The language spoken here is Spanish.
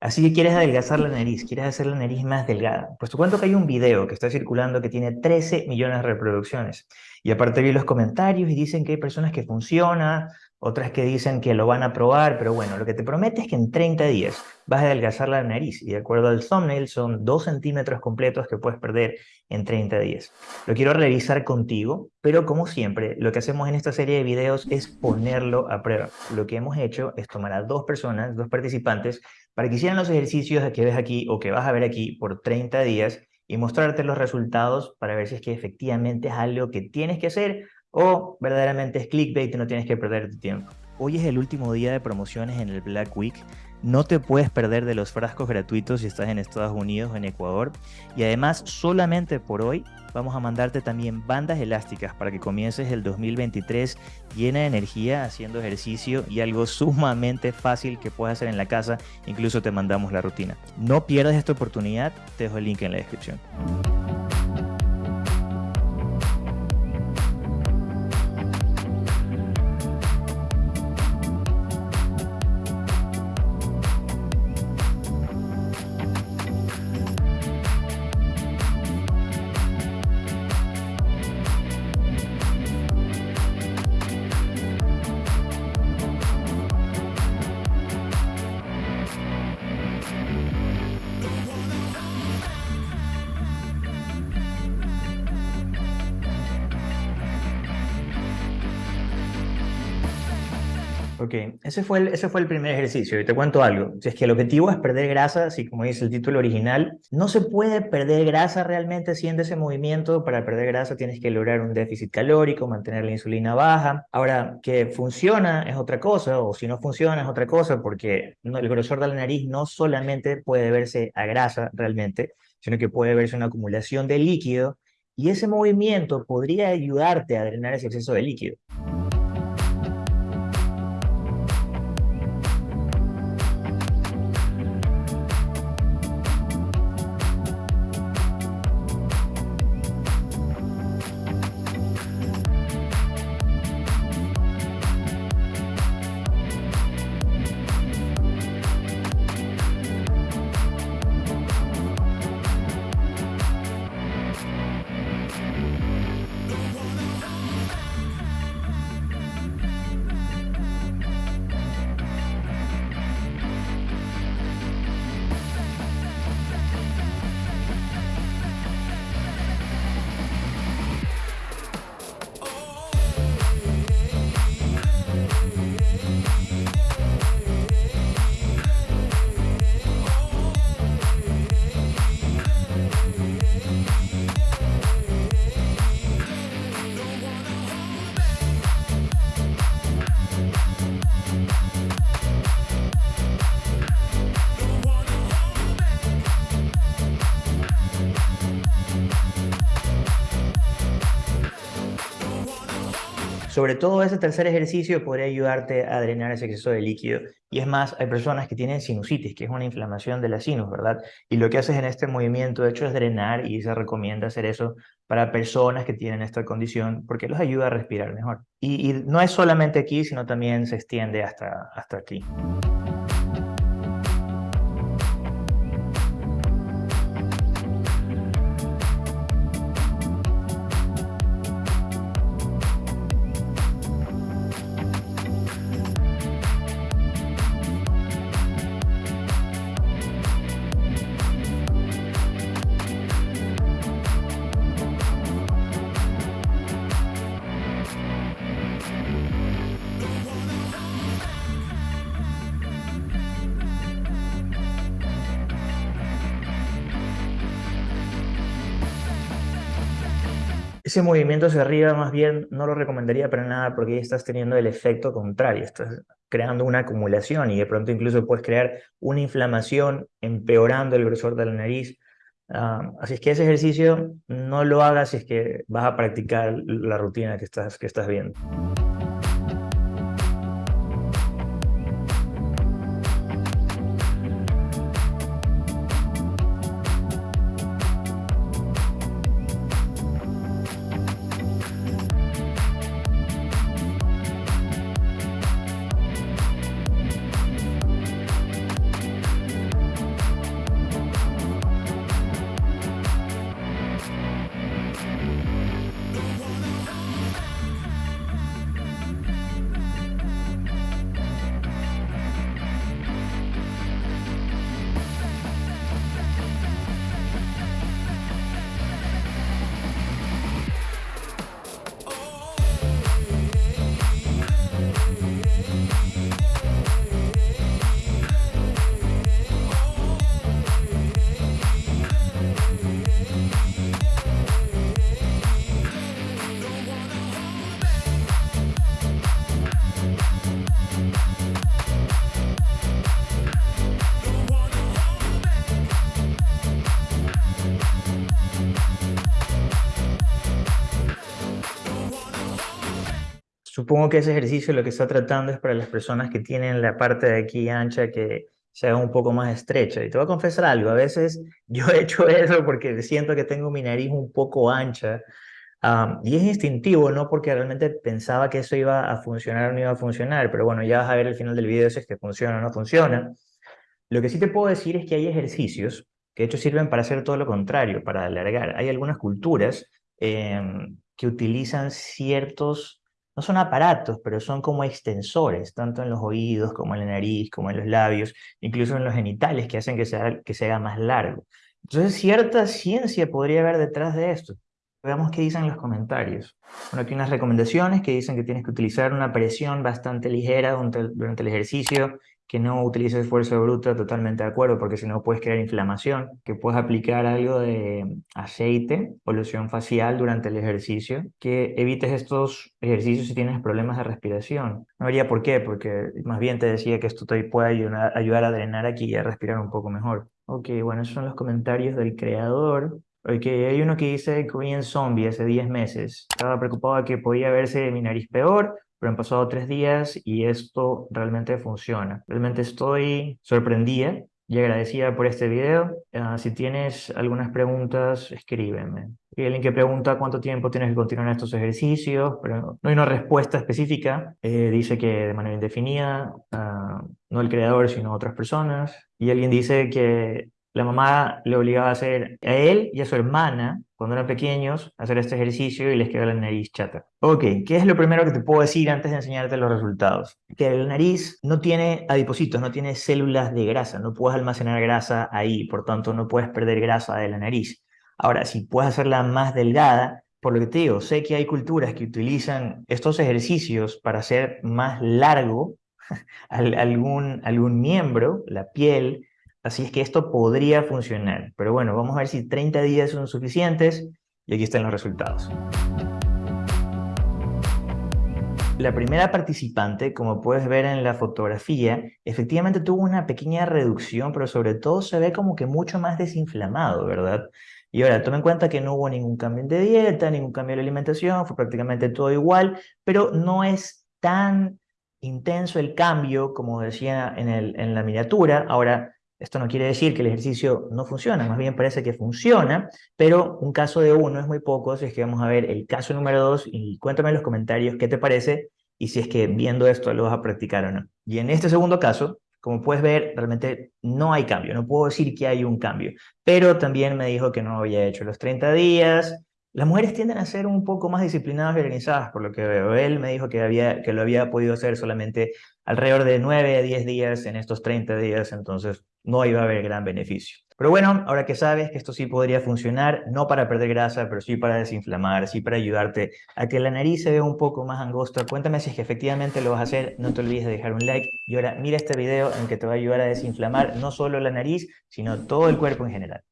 Así que quieres adelgazar la nariz, quieres hacer la nariz más delgada. Te cuento que hay un video que está circulando que tiene 13 millones de reproducciones. Y aparte vi los comentarios y dicen que hay personas que funciona, otras que dicen que lo van a probar, pero bueno, lo que te promete es que en 30 días vas a adelgazar la nariz y de acuerdo al thumbnail son 2 centímetros completos que puedes perder en 30 días. Lo quiero revisar contigo, pero como siempre, lo que hacemos en esta serie de videos es ponerlo a prueba. Lo que hemos hecho es tomar a dos personas, dos participantes, para que hicieran los ejercicios que ves aquí o que vas a ver aquí por 30 días y mostrarte los resultados para ver si es que efectivamente es algo que tienes que hacer o verdaderamente es clickbait y no tienes que perder tu tiempo. Hoy es el último día de promociones en el Black Week. No te puedes perder de los frascos gratuitos si estás en Estados Unidos o en Ecuador. Y además, solamente por hoy vamos a mandarte también bandas elásticas para que comiences el 2023 llena de energía, haciendo ejercicio y algo sumamente fácil que puedes hacer en la casa. Incluso te mandamos la rutina. No pierdas esta oportunidad, te dejo el link en la descripción. Ok, ese fue, el, ese fue el primer ejercicio y te cuento algo. Si es que el objetivo es perder grasa, así como dice el título original, no se puede perder grasa realmente haciendo ese movimiento. Para perder grasa tienes que lograr un déficit calórico, mantener la insulina baja. Ahora, que funciona es otra cosa, o si no funciona es otra cosa, porque el grosor de la nariz no solamente puede verse a grasa realmente, sino que puede verse una acumulación de líquido y ese movimiento podría ayudarte a drenar ese exceso de líquido. Sobre todo ese tercer ejercicio podría ayudarte a drenar ese exceso de líquido. Y es más, hay personas que tienen sinusitis, que es una inflamación de la sinus, ¿verdad? Y lo que haces en este movimiento, de hecho, es drenar y se recomienda hacer eso para personas que tienen esta condición porque los ayuda a respirar mejor. Y, y no es solamente aquí, sino también se extiende hasta, hasta aquí. Ese movimiento hacia arriba más bien no lo recomendaría para nada porque ya estás teniendo el efecto contrario, estás creando una acumulación y de pronto incluso puedes crear una inflamación empeorando el grosor de la nariz. Ah, así es que ese ejercicio no lo hagas si es que vas a practicar la rutina que estás, que estás viendo. Supongo que ese ejercicio lo que está tratando es para las personas que tienen la parte de aquí ancha que se haga un poco más estrecha. Y te voy a confesar algo, a veces yo he hecho eso porque siento que tengo mi nariz un poco ancha y es instintivo, no porque realmente pensaba que eso iba a funcionar o no iba a funcionar, pero bueno, ya vas a ver al final del video si es que funciona o no funciona. Lo que sí te puedo decir es que hay ejercicios que de hecho sirven para hacer todo lo contrario, para alargar. Hay algunas culturas em, que utilizan ciertos, no son aparatos, pero son como extensores, tanto en los oídos como en la nariz, como en los labios, incluso en los genitales, que hacen que sea, que sea más largo. Entonces, cierta ciencia podría haber detrás de esto. Veamos qué dicen los comentarios. Bueno, aquí unas recomendaciones que dicen que tienes que utilizar una presión bastante ligera durante el ejercicio que no utilices fuerza bruta, totalmente de acuerdo, porque si no puedes crear inflamación, que puedes aplicar algo de aceite o loción facial durante el ejercicio, que evites estos ejercicios si tienes problemas de respiración. No vería por qué, porque más bien te decía que esto te puede ayudar, ayudar a drenar aquí y a respirar un poco mejor. Ok, bueno, esos son los comentarios del creador. Ok, hay uno que dice Korean Zombie hace 10 meses. Estaba preocupado de que podía verse mi nariz peor, pero han pasado tres días y esto realmente funciona. Realmente estoy sorprendida y agradecida por este video. Ah, si tienes algunas preguntas, escríbeme. Hay alguien que pregunta cuánto tiempo tienes que continuar estos ejercicios, pero no hay una respuesta específica. Eh, dice que de manera indefinida, ah, no el creador, sino otras personas. Y alguien dice que la mamá le obligaba a hacer a él y a su hermana, cuando eran pequeños, hacer este ejercicio y les quedó la nariz chata. Ok, ¿qué es lo primero que te puedo decir antes de enseñarte los resultados? Que la nariz no tiene adipocitos, no tiene células de grasa, no puedes almacenar grasa ahí, por tanto no puedes perder grasa de la nariz. Ahora, si puedes hacerla más delgada, por lo que te digo, sé que hay culturas que utilizan estos ejercicios para hacer más largo algún miembro, la piel, Así es que esto podría funcionar. Pero bueno, vamos a ver si 30 días son suficientes y aquí están los resultados. La primera participante, como puedes ver en la fotografía, efectivamente tuvo una pequeña reducción, pero sobre todo se ve como que mucho más desinflamado, ¿verdad? Y ahora, toma en cuenta que no hubo ningún cambio de dieta, ningún cambio de alimentación, fue prácticamente todo igual, pero no es tan intenso el cambio como decía en, la miniatura. Ahora, esto no quiere decir que el ejercicio no funciona, más bien parece que funciona, pero un caso de uno es muy poco, si es que vamos a ver el caso número dos y cuéntame en los comentarios qué te parece y si es que viendo esto lo vas a practicar o no. Y en este segundo caso, como puedes ver, realmente no hay cambio, no puedo decir que hay un cambio, pero también me dijo que no había hecho los 30 días, las mujeres tienden a ser un poco más disciplinadas y organizadas, por lo que veo. Él me dijo que, había, que lo había podido hacer solamente alrededor de 9 a 10 días en estos 30 días, entonces no iba a haber gran beneficio. Pero bueno, ahora que sabes que esto sí podría funcionar, no para perder grasa, pero sí para desinflamar, sí para ayudarte a que la nariz se vea un poco más angosta, cuéntame si es que efectivamente lo vas a hacer, no te olvides de dejar un like y ahora mira este video en que te va a ayudar a desinflamar no solo la nariz, sino todo el cuerpo en general.